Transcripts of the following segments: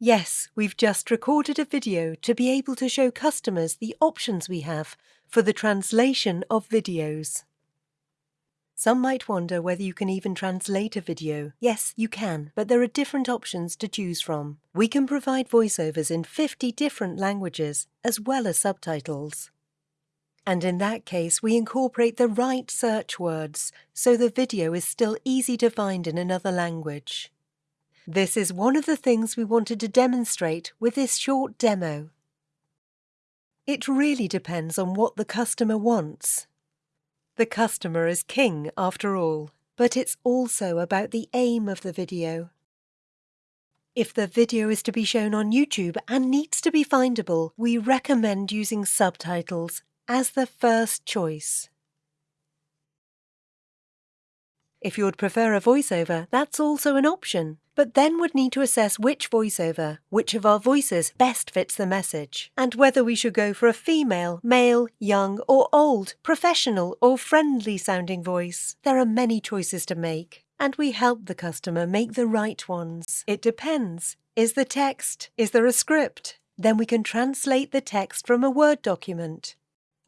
Yes, we've just recorded a video to be able to show customers the options we have for the translation of videos. Some might wonder whether you can even translate a video. Yes, you can, but there are different options to choose from. We can provide voiceovers in 50 different languages, as well as subtitles. And in that case, we incorporate the right search words, so the video is still easy to find in another language. This is one of the things we wanted to demonstrate with this short demo. It really depends on what the customer wants. The customer is king after all, but it's also about the aim of the video. If the video is to be shown on YouTube and needs to be findable, we recommend using subtitles as the first choice. If you would prefer a voiceover, that's also an option but then would need to assess which voiceover, which of our voices best fits the message, and whether we should go for a female, male, young or old, professional or friendly sounding voice. There are many choices to make, and we help the customer make the right ones. It depends. Is the text? Is there a script? Then we can translate the text from a Word document.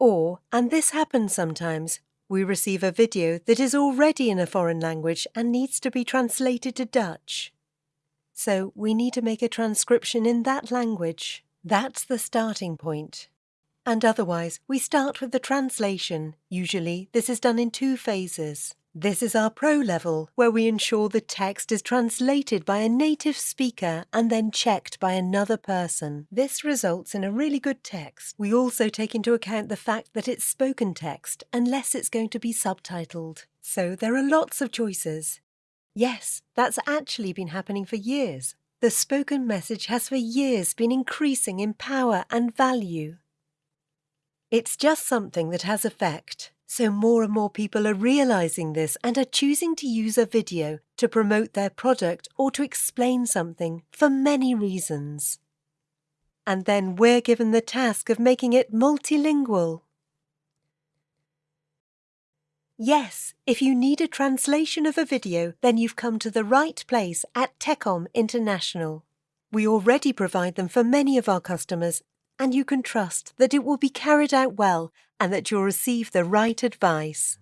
Or, and this happens sometimes, we receive a video that is already in a foreign language and needs to be translated to Dutch. So we need to make a transcription in that language. That's the starting point. And otherwise, we start with the translation. Usually, this is done in two phases. This is our pro level, where we ensure the text is translated by a native speaker and then checked by another person. This results in a really good text. We also take into account the fact that it's spoken text, unless it's going to be subtitled. So there are lots of choices. Yes, that's actually been happening for years. The spoken message has for years been increasing in power and value. It's just something that has effect. So more and more people are realizing this and are choosing to use a video to promote their product or to explain something for many reasons. And then we're given the task of making it multilingual. Yes, if you need a translation of a video, then you've come to the right place at Techom International. We already provide them for many of our customers, and you can trust that it will be carried out well and that you'll receive the right advice.